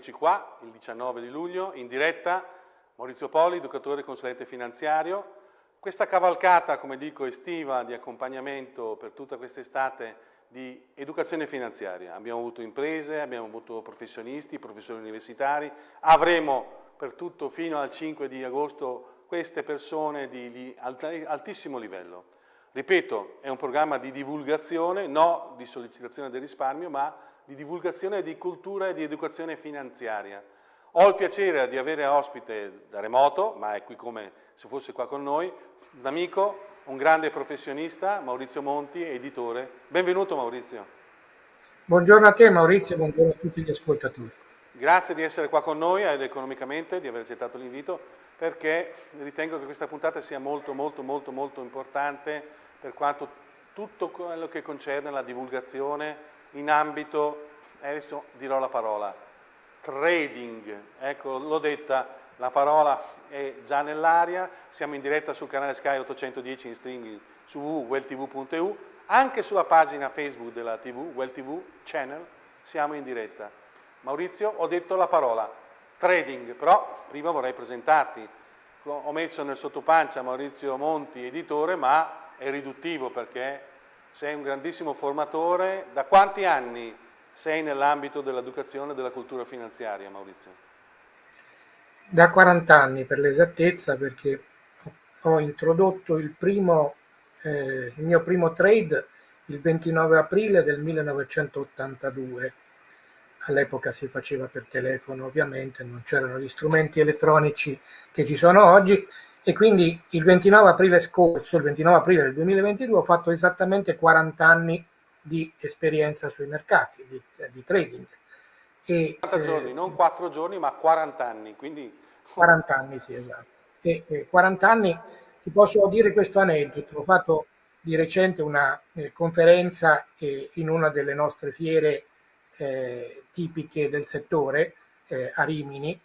Eccoci qua, il 19 di luglio, in diretta, Maurizio Poli, educatore e consulente finanziario. Questa cavalcata, come dico, estiva di accompagnamento per tutta quest'estate di educazione finanziaria. Abbiamo avuto imprese, abbiamo avuto professionisti, professori universitari, avremo per tutto fino al 5 di agosto queste persone di altissimo livello. Ripeto, è un programma di divulgazione, no di sollecitazione del risparmio, ma di divulgazione di cultura e di educazione finanziaria. Ho il piacere di avere ospite da remoto, ma è qui come se fosse qua con noi, un amico, un grande professionista, Maurizio Monti, editore. Benvenuto Maurizio. Buongiorno a te Maurizio, buongiorno a tutti gli ascoltatori. Grazie di essere qua con noi ed economicamente, di aver accettato l'invito, perché ritengo che questa puntata sia molto molto molto molto importante per quanto tutto quello che concerne la divulgazione in ambito, adesso dirò la parola, trading, ecco l'ho detta, la parola è già nell'aria, siamo in diretta sul canale Sky 810 in streaming su www.welltv.eu, anche sulla pagina Facebook della TV, Well TV Channel, siamo in diretta. Maurizio, ho detto la parola, trading, però prima vorrei presentarti. Ho messo nel sottopancia Maurizio Monti, editore, ma è riduttivo perché sei un grandissimo formatore. Da quanti anni sei nell'ambito dell'educazione e della cultura finanziaria, Maurizio? Da 40 anni per l'esattezza, perché ho introdotto il, primo, eh, il mio primo trade il 29 aprile del 1982. All'epoca si faceva per telefono, ovviamente, non c'erano gli strumenti elettronici che ci sono oggi e quindi il 29 aprile scorso, il 29 aprile del 2022, ho fatto esattamente 40 anni di esperienza sui mercati, di, di trading. E, 40 giorni, eh, non 4 giorni, ma 40 anni, quindi... 40 anni, sì, esatto. E, eh, 40 anni, ti posso dire questo aneddoto, ho fatto di recente una eh, conferenza eh, in una delle nostre fiere eh, tipiche del settore, eh, a Rimini,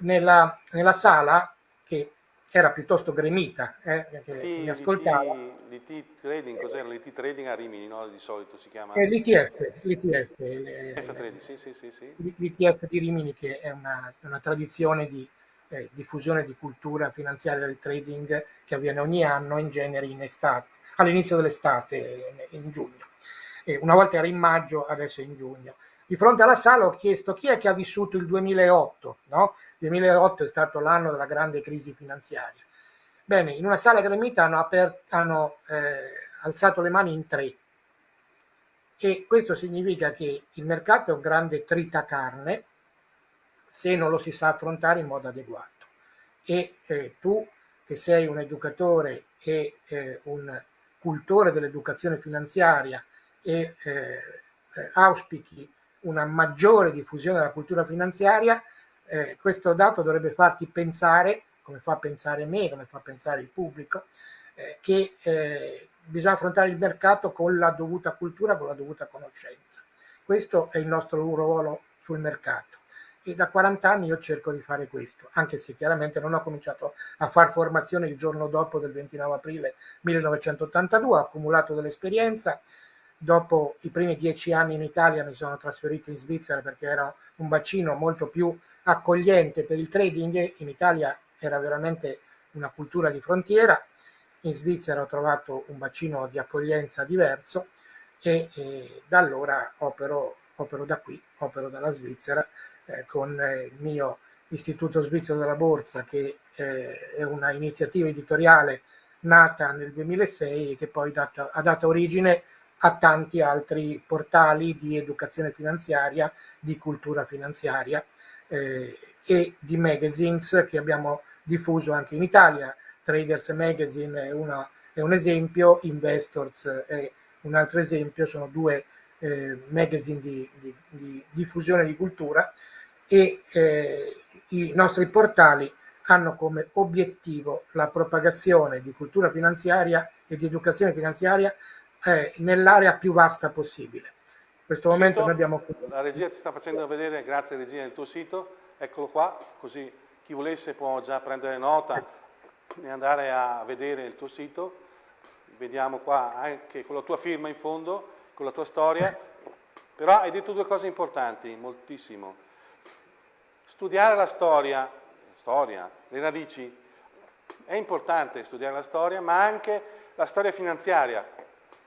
nella, nella sala che era piuttosto gremita, eh, che mi ascoltava. L'IT Trading, cos'era? L'IT Trading a Rimini, no? Di solito si chiama? Eh, L'ITF, l'ITF, sì, sì, sì, l'ITF di Rimini che è una, una tradizione di eh, diffusione di cultura finanziaria del trading che avviene ogni anno, in genere in estate, all'inizio dell'estate, in giugno. E una volta era in maggio, adesso è in giugno. Di fronte alla sala ho chiesto chi è che ha vissuto il 2008, no? 2008 è stato l'anno della grande crisi finanziaria. Bene, in una sala gremita hanno, hanno eh, alzato le mani in tre e questo significa che il mercato è un grande tritacarne se non lo si sa affrontare in modo adeguato. E eh, tu che sei un educatore e eh, un cultore dell'educazione finanziaria e eh, eh, auspichi una maggiore diffusione della cultura finanziaria, eh, questo dato dovrebbe farti pensare, come fa pensare me, come fa pensare il pubblico, eh, che eh, bisogna affrontare il mercato con la dovuta cultura, con la dovuta conoscenza. Questo è il nostro ruolo sul mercato e da 40 anni io cerco di fare questo, anche se chiaramente non ho cominciato a fare formazione il giorno dopo del 29 aprile 1982, ho accumulato dell'esperienza, dopo i primi dieci anni in Italia mi sono trasferito in Svizzera perché era un bacino molto più accogliente per il trading, in Italia era veramente una cultura di frontiera, in Svizzera ho trovato un bacino di accoglienza diverso e, e da allora opero, opero, da qui, opero dalla Svizzera eh, con il mio Istituto Svizzero della Borsa che eh, è una iniziativa editoriale nata nel 2006 e che poi data, ha dato origine a tanti altri portali di educazione finanziaria, di cultura finanziaria eh, e di magazines che abbiamo diffuso anche in Italia. Traders Magazine è, una, è un esempio, Investors è un altro esempio, sono due eh, magazine di, di, di, diffusione di cultura e eh, i nostri portali hanno come obiettivo la propagazione di cultura finanziaria e di educazione finanziaria eh, nell'area più vasta possibile. Questo momento sito, noi abbiamo... La regia ti sta facendo vedere, grazie regia, il tuo sito, eccolo qua, così chi volesse può già prendere nota e andare a vedere il tuo sito. Vediamo qua anche con la tua firma in fondo, con la tua storia. Però hai detto due cose importanti, moltissimo. Studiare la storia, storia, le radici, è importante studiare la storia, ma anche la storia finanziaria,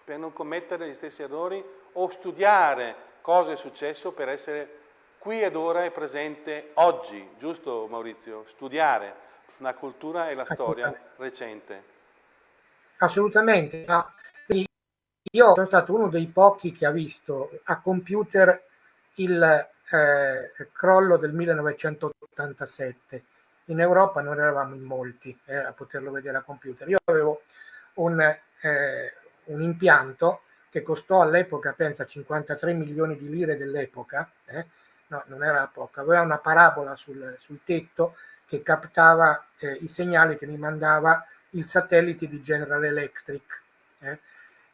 per non commettere gli stessi errori o studiare cosa è successo per essere qui ed ora e presente oggi, giusto Maurizio? Studiare la cultura e la storia recente. Assolutamente. No. Io sono stato uno dei pochi che ha visto a computer il eh, crollo del 1987. In Europa non eravamo in molti eh, a poterlo vedere a computer. Io avevo un, eh, un impianto che costò all'epoca, pensa, 53 milioni di lire dell'epoca, eh, no, non era poco, aveva una parabola sul, sul tetto che captava eh, i segnali che mi mandava il satellite di General Electric. Eh,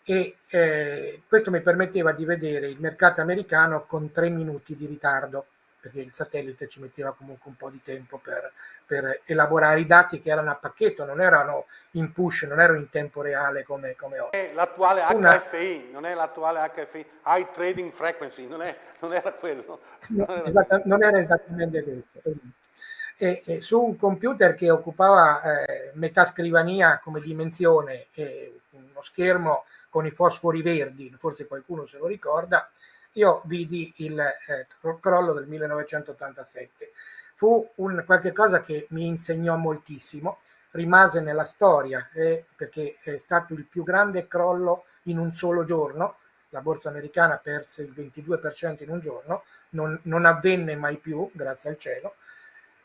e eh, questo mi permetteva di vedere il mercato americano con tre minuti di ritardo perché il satellite ci metteva comunque un po' di tempo per, per elaborare i dati che erano a pacchetto, non erano in push, non erano in tempo reale come, come oggi. L'attuale HFI, non è l'attuale HFI, High Trading Frequency, non, è, non era quello. Non, no, era, esatta, non era esattamente questo. Esatto. E, e su un computer che occupava eh, metà scrivania come dimensione e uno schermo con i fosfori verdi, forse qualcuno se lo ricorda, io vidi il eh, crollo del 1987. Fu un, qualche cosa che mi insegnò moltissimo, rimase nella storia eh, perché è stato il più grande crollo in un solo giorno, la borsa americana perse il 22% in un giorno, non, non, avvenne mai più, grazie al cielo,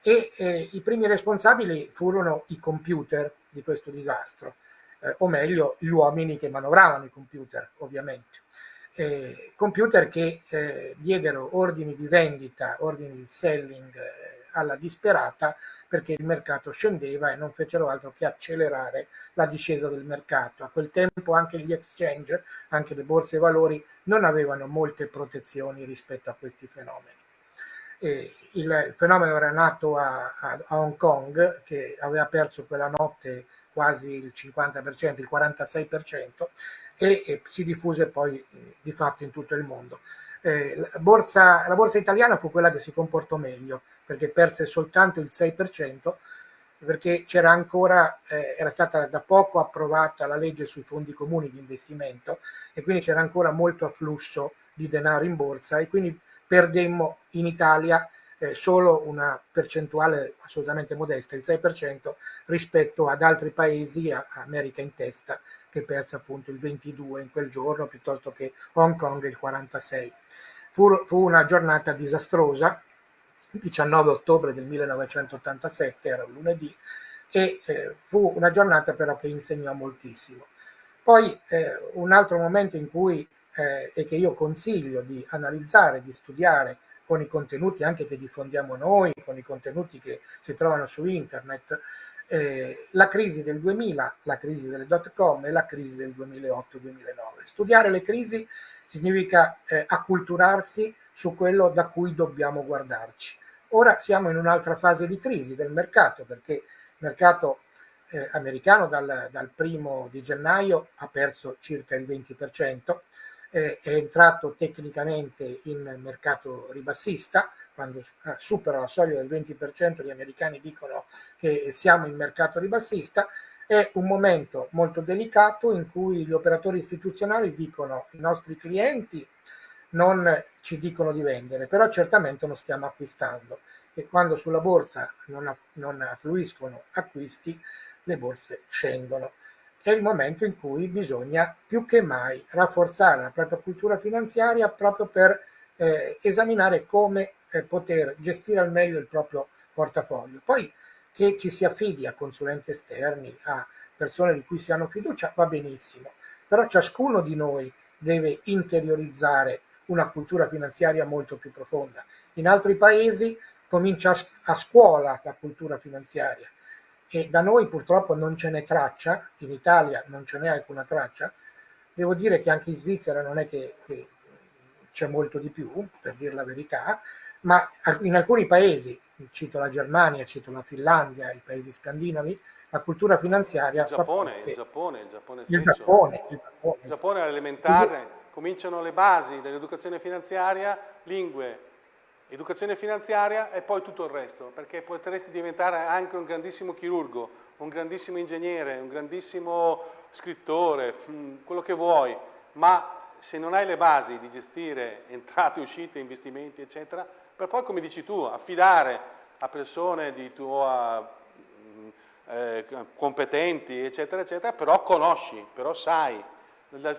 e eh, i primi responsabili furono i computer di questo disastro, eh, o meglio gli uomini che manovravano i computer, ovviamente eh, computer che eh, diedero ordini di vendita, ordini di selling eh, alla disperata perché il mercato scendeva e non fecero altro che accelerare la discesa del mercato. A quel tempo anche gli exchange, anche le borse valori, non avevano molte protezioni rispetto a questi fenomeni. E il fenomeno era nato a, a, a Hong Kong, che aveva perso quella notte quasi il 50%, il 46%, e, e si diffuse poi eh, di fatto in tutto il mondo. Eh, la, borsa, la, borsa, italiana fu quella che si comportò meglio perché perse soltanto il 6% perché c'era ancora, eh, era stata da poco approvata la legge sui fondi comuni di investimento e quindi c'era ancora molto afflusso di denaro in borsa e quindi perdemmo in Italia eh, solo una percentuale assolutamente modesta, il 6% rispetto ad altri paesi, America in testa, che perse appunto il 22 in quel giorno piuttosto che Hong Kong il 46. Fu, fu una giornata disastrosa, 19 ottobre del 1987, era un lunedì, e eh, fu una giornata però che insegnò moltissimo. Poi eh, un altro momento in cui, eh, e che io consiglio di analizzare, di studiare con i contenuti anche che diffondiamo noi, con i contenuti che si trovano su internet, eh, la crisi del 2000, la crisi delle dot com e la crisi del 2008-2009. Studiare le crisi significa eh, acculturarsi su quello da cui dobbiamo guardarci. Ora siamo in un'altra fase di crisi del mercato perché il mercato eh, americano dal, dal, primo di gennaio ha perso circa il 20%, eh, è entrato tecnicamente in mercato ribassista, quando eh, supera la soglia del 20% gli americani dicono che siamo in mercato ribassista, è un momento molto delicato in cui gli operatori istituzionali dicono i nostri clienti non ci dicono di vendere, però certamente non stiamo acquistando e quando sulla borsa non, non affluiscono acquisti, le borse scendono. È il momento in cui bisogna più che mai rafforzare la propria cultura finanziaria proprio per eh, esaminare come eh, poter gestire al meglio il proprio portafoglio. Poi che ci si affidi a consulenti esterni, a persone di cui si hanno fiducia, va benissimo, però ciascuno di noi deve interiorizzare una cultura finanziaria molto più profonda. In altri paesi comincia a scuola la cultura finanziaria e da noi purtroppo non ce n'è traccia, in Italia non ce n'è alcuna traccia, devo dire che anche in Svizzera non è che, che c'è molto di più, per dire la verità, ma in alcuni paesi, cito la Germania, cito la Finlandia, i paesi scandinavi, la cultura finanziaria... Il Giappone, il Giappone, il Giappone, il Giappone, il Giappone, il Giappone all'elementare cominciano le basi dell'educazione finanziaria, lingue, educazione finanziaria e poi tutto il resto, perché potresti diventare anche un grandissimo chirurgo, un grandissimo ingegnere, un grandissimo scrittore, mm, quello che vuoi, ma se non hai le basi di gestire entrate, uscite, investimenti, eccetera, per poi, come dici tu, affidare a persone di tua mm, eh, competenti, eccetera, eccetera, però conosci, però sai.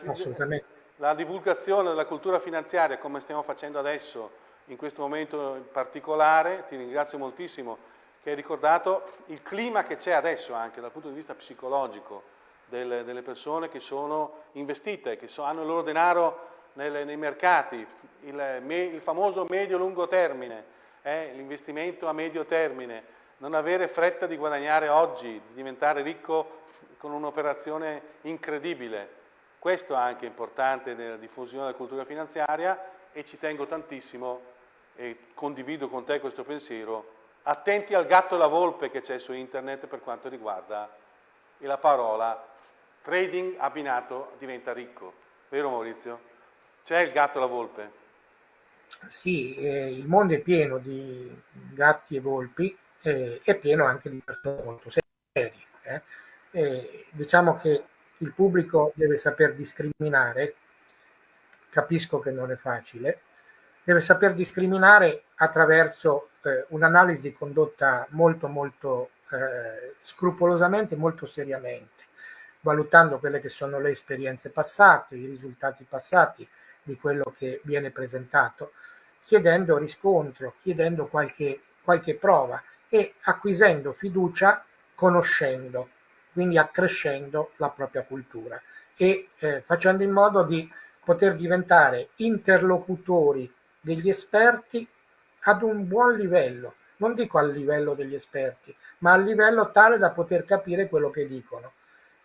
Assolutamente. La divulgazione della cultura finanziaria, come stiamo facendo adesso, in questo momento in particolare, ti ringrazio moltissimo che hai ricordato il clima che c'è adesso anche dal punto di vista psicologico delle, delle persone che sono investite, che so, hanno il loro denaro nelle, nei mercati, il, il famoso medio-lungo termine, eh, l'investimento a medio termine, non avere fretta di guadagnare oggi, di diventare ricco con un'operazione incredibile. Questo è anche importante nella diffusione della cultura finanziaria e ci tengo tantissimo e condivido con te questo pensiero, attenti al gatto e alla volpe che c'è su internet per quanto riguarda la parola trading abbinato diventa ricco. Vero Maurizio? C'è il gatto e la volpe? Sì, eh, il mondo è pieno di gatti e volpi, eh, è pieno anche di persone molto serie. Eh. diciamo che il pubblico deve saper discriminare, capisco che non è facile, deve saper discriminare attraverso eh, un'analisi condotta molto molto eh, scrupolosamente, molto seriamente, valutando quelle che sono le esperienze passate, i risultati passati di quello che viene presentato, chiedendo riscontro, chiedendo qualche, qualche prova e acquisendo fiducia conoscendo, quindi accrescendo la propria cultura e eh, facendo in modo di poter diventare interlocutori degli esperti ad un buon livello, non dico al livello degli esperti, ma al livello tale da poter capire quello che dicono.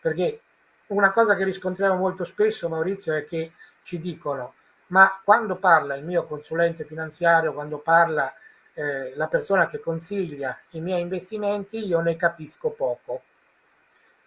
Perché una cosa che riscontriamo molto spesso, Maurizio, è che ci dicono ma quando parla il mio consulente finanziario, quando parla eh, la persona che consiglia i miei investimenti, io ne capisco poco.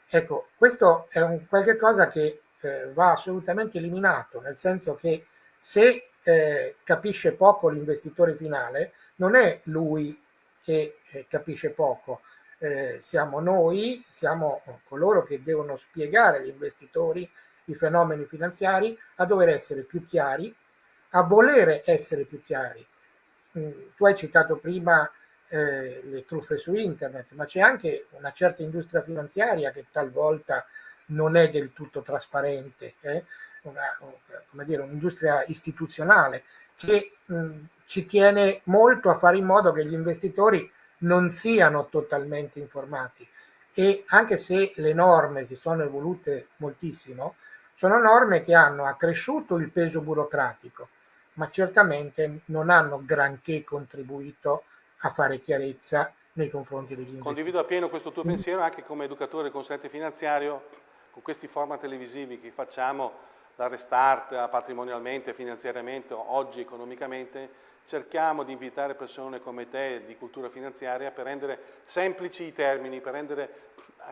Ecco, questo è un qualche cosa che eh, va assolutamente eliminato, nel senso che se eh, capisce poco l'investitore finale, non è lui che eh, capisce poco, eh, siamo noi, siamo coloro che devono spiegare agli investitori i fenomeni finanziari, a dover essere più chiari, a volere essere più chiari. Mm, tu hai citato prima eh, le truffe su internet, ma c'è anche una certa industria finanziaria che talvolta non è del tutto trasparente. Eh? un'industria istituzionale che mh, ci tiene molto a fare in modo che gli investitori non siano totalmente informati e anche se le norme si sono evolute moltissimo, sono norme che hanno accresciuto il peso burocratico, ma certamente non hanno granché contribuito a fare chiarezza nei confronti degli investitori. Condivido appieno questo tuo pensiero anche come educatore e consulente finanziario, con questi format televisivi che facciamo da restart patrimonialmente, finanziariamente, oggi economicamente, cerchiamo di invitare persone come te di cultura finanziaria per rendere semplici i termini, per rendere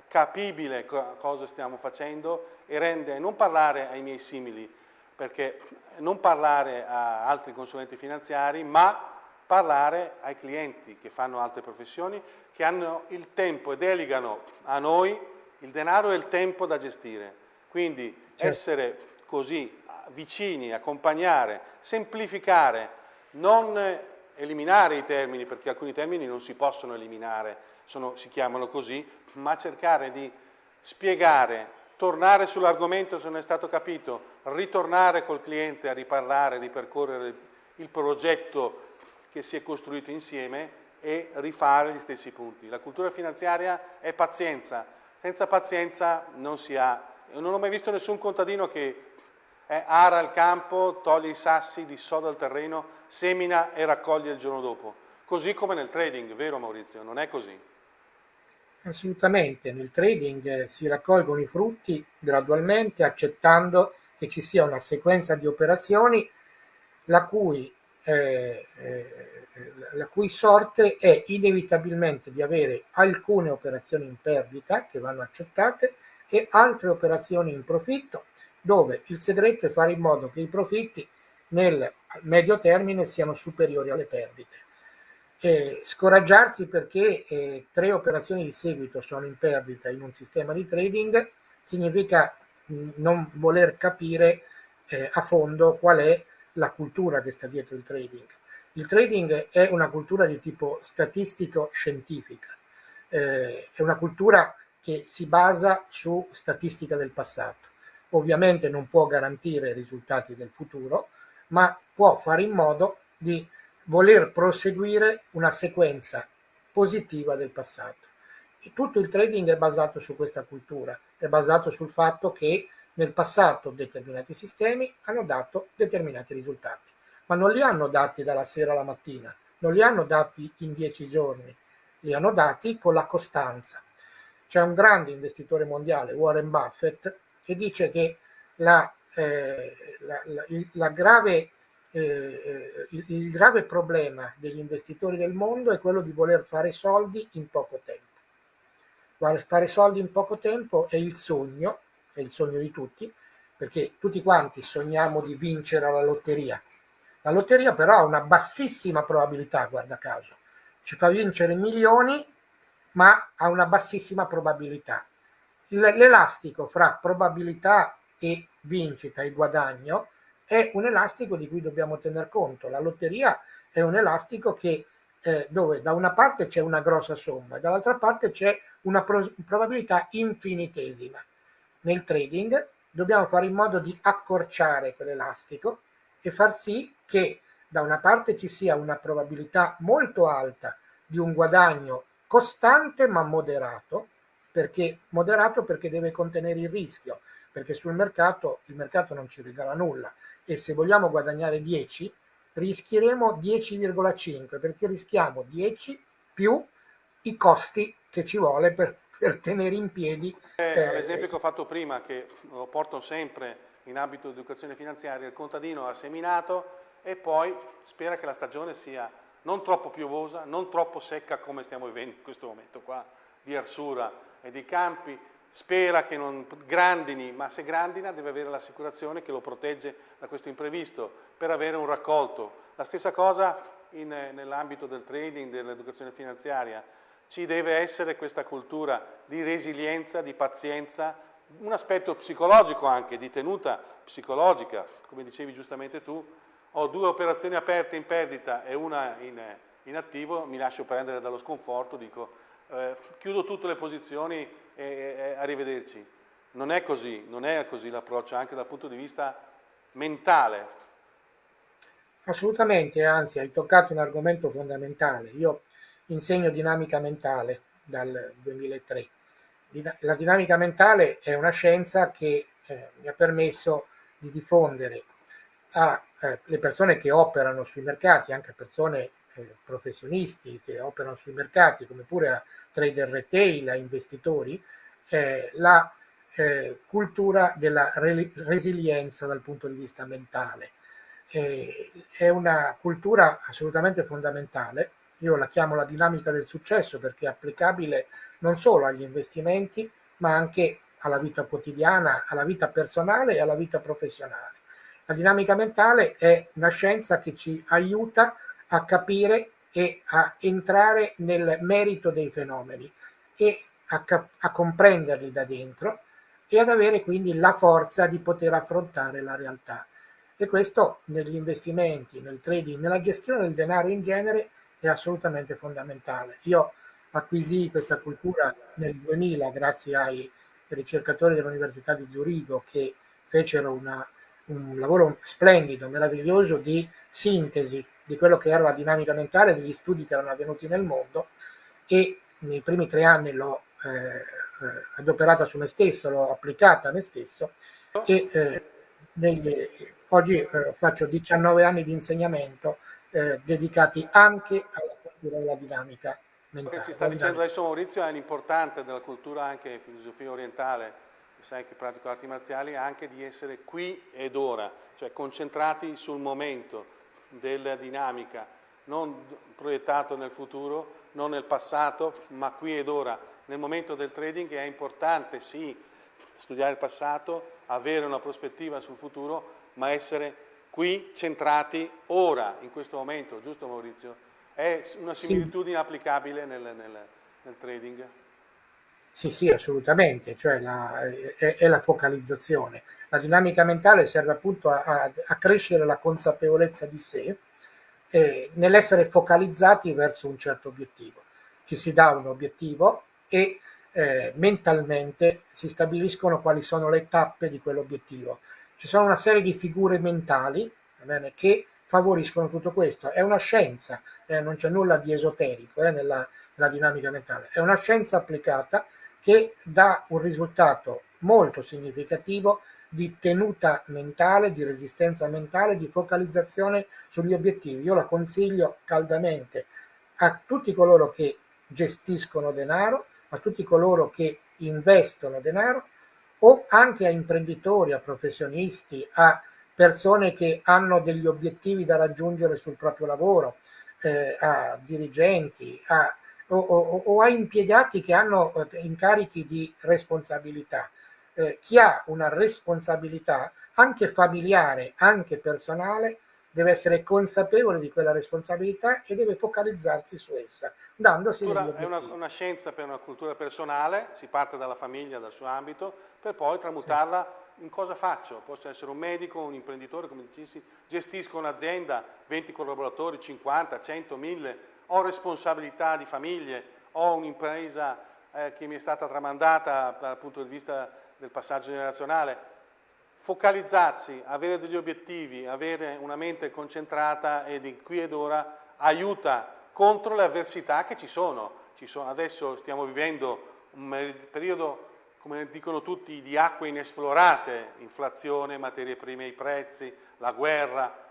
capibile cosa stiamo facendo e rendere, non parlare ai miei simili, perché non parlare a altri consulenti finanziari, ma parlare ai clienti che fanno altre professioni, che hanno il tempo e delegano a noi il denaro e il tempo da gestire. Quindi certo. essere così vicini, accompagnare, semplificare, non eliminare i termini, perché alcuni termini non si possono eliminare, sono, si chiamano così, ma cercare di spiegare, tornare sull'argomento se non è stato capito, ritornare col cliente a riparlare, ripercorrere il progetto che si è costruito insieme e rifare gli stessi punti. La cultura finanziaria è pazienza, senza pazienza non si ha. Non ho mai visto nessun contadino che eh, ara il campo, toglie i sassi, dissoda il terreno, semina e raccoglie il giorno dopo. Così come nel trading, vero Maurizio? Non è così? Assolutamente, nel trading eh, si raccolgono i frutti gradualmente accettando che ci sia una sequenza di operazioni la cui, eh, eh, la cui sorte è inevitabilmente di avere alcune operazioni in perdita che vanno accettate e altre operazioni in profitto dove il segreto è fare in modo che i profitti nel medio termine siano superiori alle perdite. Eh, scoraggiarsi perché eh, tre operazioni di seguito sono in perdita in un sistema di trading significa mh, non voler capire eh, a fondo qual è la cultura che sta dietro il trading. Il trading è una cultura di tipo statistico-scientifica, eh, è una cultura che si basa su statistica del passato. Ovviamente non può garantire i risultati del futuro, ma può fare in modo di voler proseguire una sequenza positiva del passato. E tutto il trading è basato su questa cultura, è basato sul fatto che nel passato determinati sistemi hanno dato determinati risultati, ma non li hanno dati dalla sera alla mattina, non li hanno dati in dieci giorni, li hanno dati con la costanza. C'è un grande investitore mondiale, Warren Buffett, che dice che la, eh, la, la, grave, eh, il, il grave problema degli investitori del mondo è quello di voler fare soldi in poco tempo. Fare soldi in poco tempo è il sogno, è il sogno di tutti, perché tutti quanti sogniamo di vincere alla lotteria. La lotteria però ha una bassissima probabilità, guarda caso, ci fa vincere milioni, ma ha una bassissima probabilità. L'elastico fra probabilità e vincita e guadagno è un elastico di cui dobbiamo tener conto. La lotteria è un elastico che, eh, dove da una parte c'è una grossa somma e dall'altra parte c'è una pro probabilità infinitesima. Nel trading dobbiamo fare in modo di accorciare quell'elastico e far sì che da una parte ci sia una probabilità molto alta di un guadagno costante ma moderato, perché moderato perché deve contenere il rischio, perché sul mercato il mercato non ci regala nulla e se vogliamo guadagnare 10 rischieremo 10,5 perché rischiamo 10 più i costi che ci vuole per, per tenere in piedi. Eh, eh, L'esempio che ho fatto prima, che lo porto sempre in ambito di educazione finanziaria, il contadino ha seminato, e poi spera che la stagione sia non troppo piovosa, non troppo secca come stiamo vivendo in questo momento qua di Arsura e di Campi, spera che non grandini, ma se grandina deve avere l'assicurazione che lo protegge da questo imprevisto per avere un raccolto. La stessa cosa nell'ambito del trading, dell'educazione finanziaria, ci deve essere questa cultura di resilienza, di pazienza, un aspetto psicologico anche, di tenuta psicologica, come dicevi giustamente tu, ho due operazioni aperte in perdita e una in, in attivo, mi lascio prendere dallo sconforto, dico eh, chiudo tutte le posizioni e, e, arrivederci. Non è così, non è così l'approccio anche dal punto di vista mentale. Assolutamente, anzi hai toccato un argomento fondamentale. Io insegno dinamica mentale dal 2003. La dinamica mentale è una scienza che eh, mi ha permesso di diffondere alle eh, persone che operano sui mercati, anche persone eh, professionisti che operano sui mercati, come pure a trader retail, a investitori, eh, la eh, cultura della re resilienza dal punto di vista mentale. Eh, è una cultura assolutamente fondamentale, io la chiamo la dinamica del successo perché è applicabile non solo agli investimenti, ma anche alla vita quotidiana, alla vita personale e alla vita professionale. La dinamica mentale è una scienza che ci aiuta a capire e a entrare nel merito dei fenomeni e a, a comprenderli da dentro e ad avere quindi la forza di poter affrontare la realtà. E questo negli investimenti, nel trading, nella gestione del denaro in genere è assolutamente fondamentale. Io acquisì questa cultura nel 2000 grazie ai ricercatori dell'Università di Zurigo che fecero una un lavoro splendido, meraviglioso di sintesi di quello che era la dinamica mentale degli studi che erano avvenuti nel mondo e nei primi tre anni l'ho eh, adoperata su me stesso, l'ho applicata a me stesso e eh, negli, oggi eh, faccio 19 anni di insegnamento eh, dedicati anche alla cultura della dinamica mentale. Ci sta dicendo adesso Maurizio è l'importante della cultura anche filosofia orientale sai che pratico arti marziali, anche di essere qui ed ora, cioè concentrati sul momento della dinamica, non proiettato nel futuro, non nel passato, ma qui ed ora. Nel momento del trading è importante, sì, studiare il passato, avere una prospettiva sul futuro, ma essere qui centrati ora, in questo momento, giusto Maurizio? È una similitudine sì. applicabile nel, nel, nel, trading? Sì, sì, assolutamente, cioè la, è, è, la focalizzazione. La dinamica mentale serve appunto a, a, a crescere la consapevolezza di sé eh, nell'essere focalizzati verso un certo obiettivo. Ci si dà un obiettivo e eh, mentalmente si stabiliscono quali sono le tappe di quell'obiettivo. Ci sono una serie di figure mentali bene, che favoriscono tutto questo. È una scienza, eh, non c'è nulla di esoterico eh, nella, nella dinamica mentale, è una scienza applicata che dà un risultato molto significativo di tenuta mentale, di resistenza mentale, di focalizzazione sugli obiettivi. Io la consiglio caldamente a tutti coloro che gestiscono denaro, a tutti coloro che investono denaro o anche a imprenditori, a professionisti, a persone che hanno degli obiettivi da raggiungere sul proprio lavoro, eh, a dirigenti a, o, o, o, a impiegati che hanno eh, incarichi di responsabilità. Eh, chi ha una responsabilità anche familiare, anche personale, deve essere consapevole di quella responsabilità e deve focalizzarsi su essa, dandosi. È una, una, scienza per una cultura personale, si parte dalla famiglia, dal suo ambito, per poi tramutarla in cosa faccio. Posso essere un medico, un imprenditore, come dicessi, gestisco un'azienda, 20 collaboratori, 50, 100, 1000, ho responsabilità di famiglie, ho un'impresa eh, che mi è stata tramandata dal punto di vista del passaggio generazionale, focalizzarsi, avere degli obiettivi, avere una mente concentrata e di qui ed ora aiuta contro le avversità che ci sono. Ci sono adesso stiamo vivendo un periodo, come dicono tutti, di acque inesplorate, inflazione, materie prime, i prezzi, la guerra,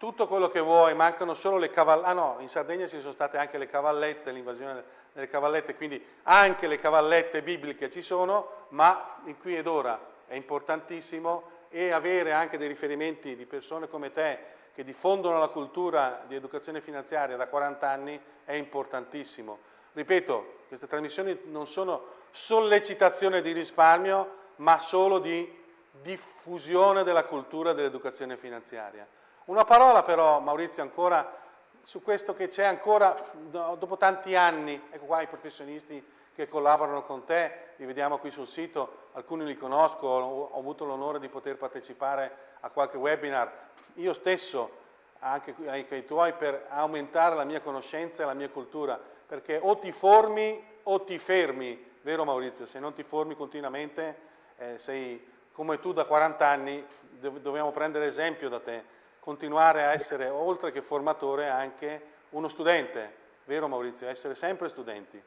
tutto quello che vuoi, mancano solo le cavallette, ah no, in Sardegna ci sono state anche le cavallette, l'invasione delle cavallette, quindi anche le cavallette bibliche ci sono, ma in qui ed ora è importantissimo e avere anche dei riferimenti di persone come te che diffondono la cultura di educazione finanziaria da 40 anni è importantissimo. Ripeto, queste trasmissioni non sono sollecitazione di risparmio, ma solo di diffusione della cultura dell'educazione finanziaria. Una parola però, Maurizio, ancora su questo che c'è ancora, dopo tanti anni, ecco qua i professionisti che collaborano con te, li vediamo qui sul sito, alcuni li conosco, ho avuto l'onore di poter partecipare a qualche webinar, io stesso, anche ai tuoi, per aumentare la mia conoscenza e la mia cultura, perché o ti formi o ti fermi, vero Maurizio? Se non ti formi continuamente, eh, sei come tu da 40 anni, dobbiamo prendere esempio da te, continuare a essere, oltre che formatore, anche uno studente, vero Maurizio? Essere sempre studenti.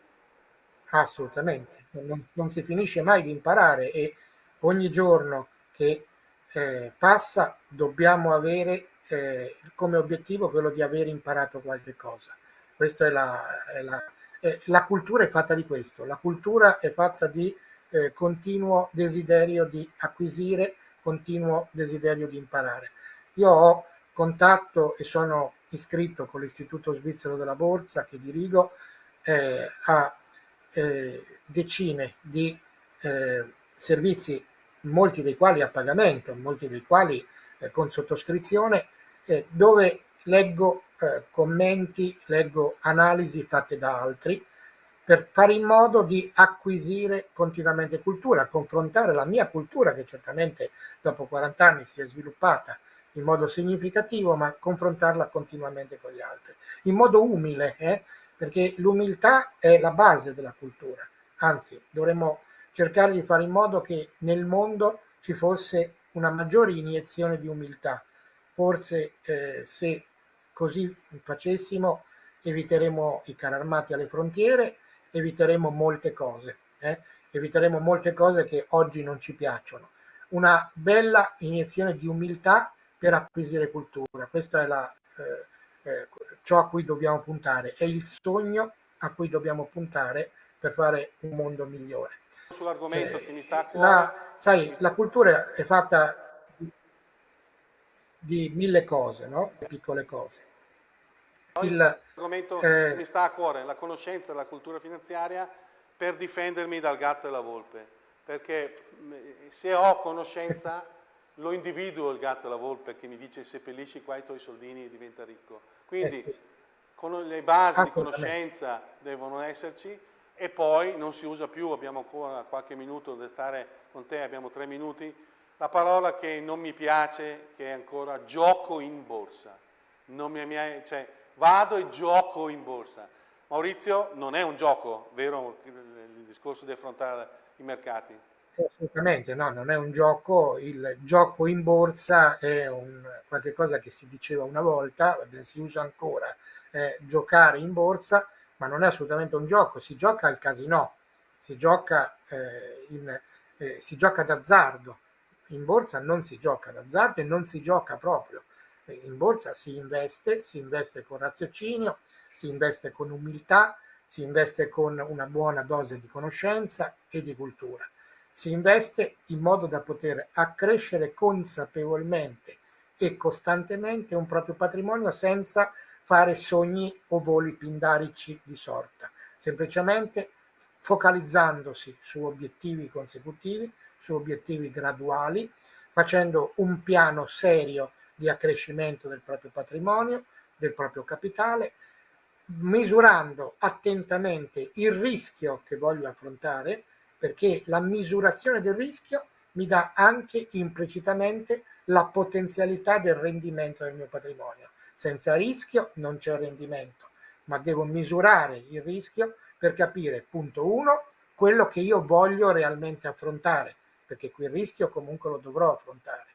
Assolutamente, non, non, si finisce mai di imparare e ogni giorno che eh, passa dobbiamo avere eh, come obiettivo quello di aver imparato qualche cosa. Questa è la, è la, è, la cultura è fatta di questo, la cultura è fatta di eh, continuo desiderio di acquisire, continuo desiderio di imparare. Io ho contatto e sono iscritto con l'Istituto Svizzero della Borsa che dirigo eh, a eh, decine di eh, servizi, molti dei quali a pagamento, molti dei quali eh, con sottoscrizione, eh, dove leggo eh, commenti, leggo analisi fatte da altri, per fare in modo di acquisire continuamente cultura, confrontare la mia cultura che certamente dopo 40 anni si è sviluppata in modo significativo, ma confrontarla continuamente con gli altri, in modo umile, eh? perché l'umiltà è la base della cultura, anzi dovremmo cercare di fare in modo che nel mondo ci fosse una maggiore iniezione di umiltà. Forse eh, se così facessimo eviteremo i carri armati alle frontiere, eviteremo molte cose, eh? eviteremo molte cose che oggi non ci piacciono. Una bella iniezione di umiltà per acquisire cultura, questa è la, eh, eh, ciò a cui dobbiamo puntare, è il sogno a cui dobbiamo puntare per fare un mondo migliore. Sull'argomento eh, che mi sta a cuore. La, sai, la cultura è fatta di mille cose, no? piccole cose. L'argomento eh, che mi sta a cuore, la conoscenza della cultura finanziaria per difendermi dal gatto e la volpe. perché se ho conoscenza lo individuo il gatto e la volpe che mi dice seppellisci qua i tuoi soldini e diventa ricco. Quindi eh sì. le basi di conoscenza devono esserci e poi non si usa più, abbiamo ancora qualche minuto da stare con te, abbiamo tre minuti, la parola che non mi piace, che è ancora gioco in borsa. Mi, cioè, vado e gioco in borsa. Maurizio, non è un gioco, vero il discorso di affrontare i mercati? Assolutamente, no, non è un gioco, il gioco in borsa è un, qualcosa che si diceva una volta, si usa ancora, eh, giocare in borsa, ma non è assolutamente un gioco, si gioca al casino, si gioca, eh, in, eh, si gioca d'azzardo, in borsa non si gioca d'azzardo e non si gioca proprio, in borsa si investe, si investe con raziocinio, si investe con umiltà, si investe con una buona dose di conoscenza e di cultura si investe in modo da poter accrescere consapevolmente e costantemente un proprio patrimonio senza fare sogni o voli pindarici di sorta, semplicemente focalizzandosi su obiettivi consecutivi, su obiettivi graduali, facendo un piano serio di accrescimento del proprio patrimonio, del proprio capitale, misurando attentamente il rischio che voglio affrontare, perché la misurazione del rischio mi dà anche implicitamente la potenzialità del rendimento del mio patrimonio. Senza rischio non c'è rendimento, ma devo misurare il rischio per capire, punto uno, quello che io voglio realmente affrontare, perché quel rischio comunque lo dovrò affrontare,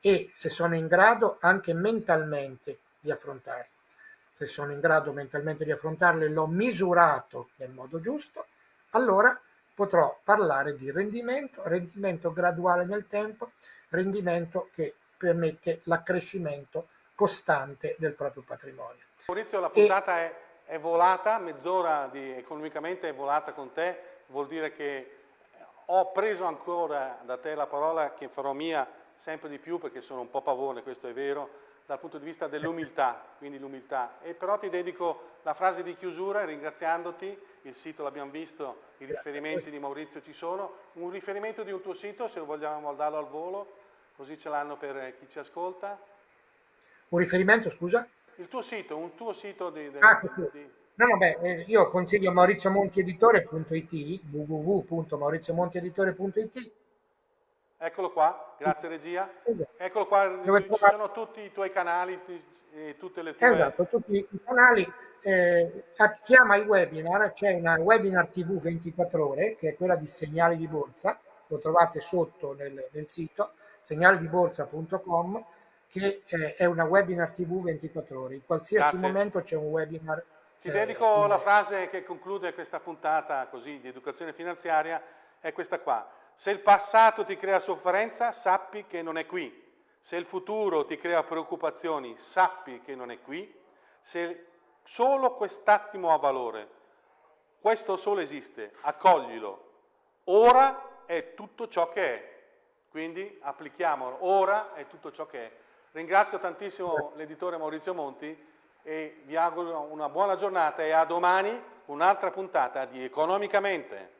e se sono in grado anche mentalmente di affrontarlo. Se sono in grado mentalmente di affrontarlo e l'ho misurato nel modo giusto, allora potrò parlare di rendimento, rendimento graduale nel tempo, rendimento che permette l'accrescimento costante del proprio patrimonio. Maurizio, la puntata e... è, è, volata, mezz'ora economicamente è volata con te, vuol dire che ho preso ancora da te la parola che farò mia sempre di più perché sono un po' pavone, questo è vero, dal punto di vista dell'umiltà, quindi l'umiltà. E però ti dedico la frase di chiusura ringraziandoti, il sito l'abbiamo visto, i riferimenti di Maurizio ci sono, un riferimento di un tuo sito se vogliamo darlo al volo, così ce l'hanno per chi ci ascolta. Un riferimento, scusa? Il tuo sito, un tuo sito di... di, ah, sì. di... No, vabbè, eh, io consiglio mauriziomontieditore.it, www.mauriziomontieditore.it Eccolo qua, grazie regia. Esatto. Eccolo qua, ci sono tutti i tuoi canali, tutte le tue... Esatto, tutti i canali. Eh, chiama i webinar, c'è una webinar TV 24 ore, che è quella di segnali di borsa, lo trovate sotto nel, nel sito, segnalidiborsa.com, che eh, è una webinar TV 24 ore. In qualsiasi grazie. momento c'è un webinar. Ti eh, dedico la frase che conclude questa puntata così di educazione finanziaria, è questa qua se il passato ti crea sofferenza, sappi che non è qui. Se il futuro ti crea preoccupazioni, sappi che non è qui. Se solo quest'attimo ha valore, questo solo esiste, accoglilo. Ora è tutto ciò che è. Quindi applichiamolo. Ora è tutto ciò che è. Ringrazio tantissimo l'editore Maurizio Monti e vi auguro una buona giornata e a domani un'altra puntata di Economicamente.